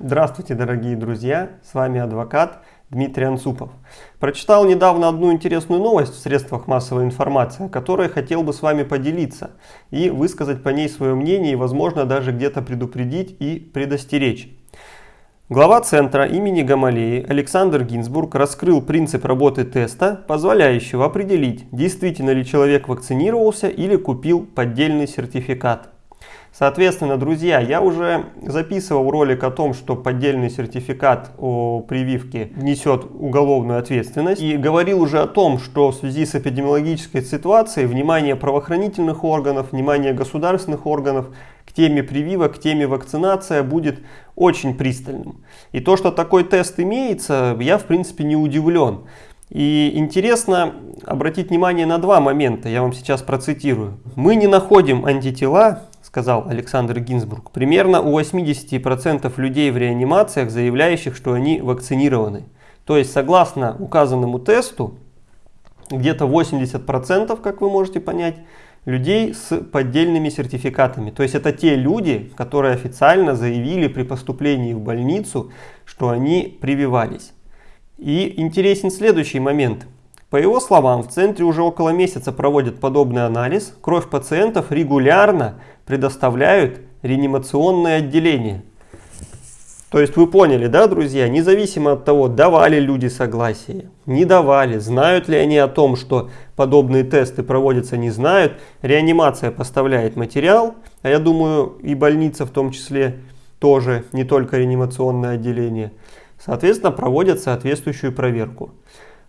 Здравствуйте, дорогие друзья! С вами адвокат Дмитрий Анцупов. Прочитал недавно одну интересную новость в средствах массовой информации, о которой хотел бы с вами поделиться и высказать по ней свое мнение и, возможно, даже где-то предупредить и предостеречь. Глава Центра имени Гамалеи Александр Гинзбург раскрыл принцип работы теста, позволяющего определить, действительно ли человек вакцинировался или купил поддельный сертификат. Соответственно, друзья, я уже записывал ролик о том, что поддельный сертификат о прививке несет уголовную ответственность. И говорил уже о том, что в связи с эпидемиологической ситуацией внимание правоохранительных органов, внимание государственных органов к теме прививок, к теме вакцинация будет очень пристальным. И то, что такой тест имеется, я в принципе не удивлен. И интересно обратить внимание на два момента, я вам сейчас процитирую. Мы не находим антитела сказал Александр Гинзбург, примерно у 80% людей в реанимациях, заявляющих, что они вакцинированы. То есть, согласно указанному тесту, где-то 80%, как вы можете понять, людей с поддельными сертификатами. То есть это те люди, которые официально заявили при поступлении в больницу, что они прививались. И интересен следующий момент. По его словам, в центре уже около месяца проводят подобный анализ. Кровь пациентов регулярно предоставляют реанимационное отделение. То есть вы поняли, да, друзья, независимо от того, давали люди согласие, не давали, знают ли они о том, что подобные тесты проводятся, не знают, реанимация поставляет материал, а я думаю и больница в том числе тоже, не только реанимационное отделение, соответственно проводят соответствующую проверку.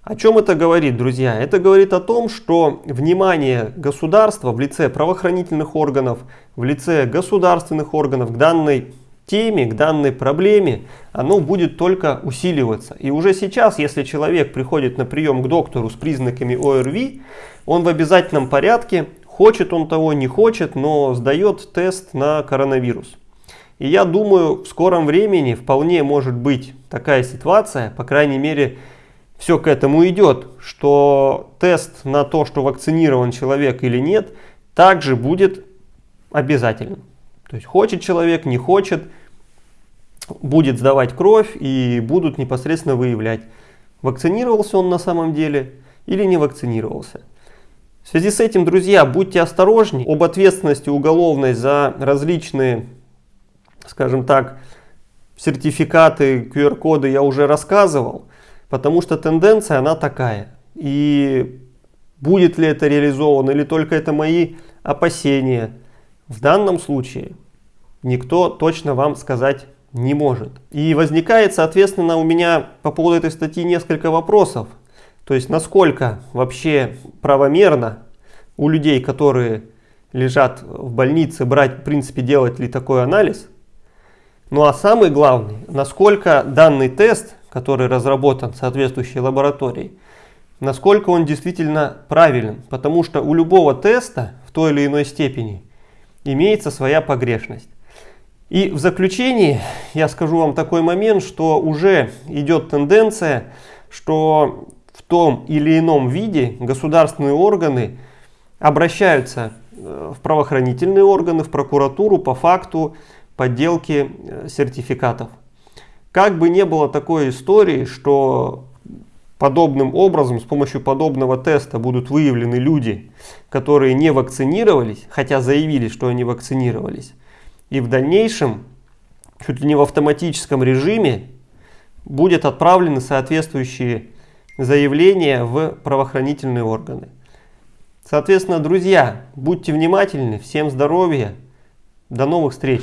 О чем это говорит, друзья? Это говорит о том, что внимание государства в лице правоохранительных органов, в лице государственных органов к данной теме, к данной проблеме, оно будет только усиливаться. И уже сейчас, если человек приходит на прием к доктору с признаками ОРВИ, он в обязательном порядке, хочет он того, не хочет, но сдает тест на коронавирус. И я думаю, в скором времени вполне может быть такая ситуация, по крайней мере, все к этому идет, что тест на то, что вакцинирован человек или нет, также будет обязательным. То есть хочет человек, не хочет, будет сдавать кровь и будут непосредственно выявлять, вакцинировался он на самом деле или не вакцинировался. В связи с этим, друзья, будьте осторожнее. Об ответственности уголовной за различные, скажем так, сертификаты, QR-коды я уже рассказывал. Потому что тенденция она такая. И будет ли это реализовано или только это мои опасения, в данном случае никто точно вам сказать не может. И возникает, соответственно, у меня по поводу этой статьи несколько вопросов. То есть, насколько вообще правомерно у людей, которые лежат в больнице, брать, в принципе, делать ли такой анализ. Ну а самый главный, насколько данный тест который разработан соответствующей лабораторией, насколько он действительно правилен. Потому что у любого теста в той или иной степени имеется своя погрешность. И в заключении я скажу вам такой момент, что уже идет тенденция, что в том или ином виде государственные органы обращаются э, в правоохранительные органы, в прокуратуру по факту подделки э, сертификатов. Как бы не было такой истории, что подобным образом, с помощью подобного теста будут выявлены люди, которые не вакцинировались, хотя заявили, что они вакцинировались, и в дальнейшем, чуть ли не в автоматическом режиме, будет отправлены соответствующие заявления в правоохранительные органы. Соответственно, друзья, будьте внимательны, всем здоровья, до новых встреч!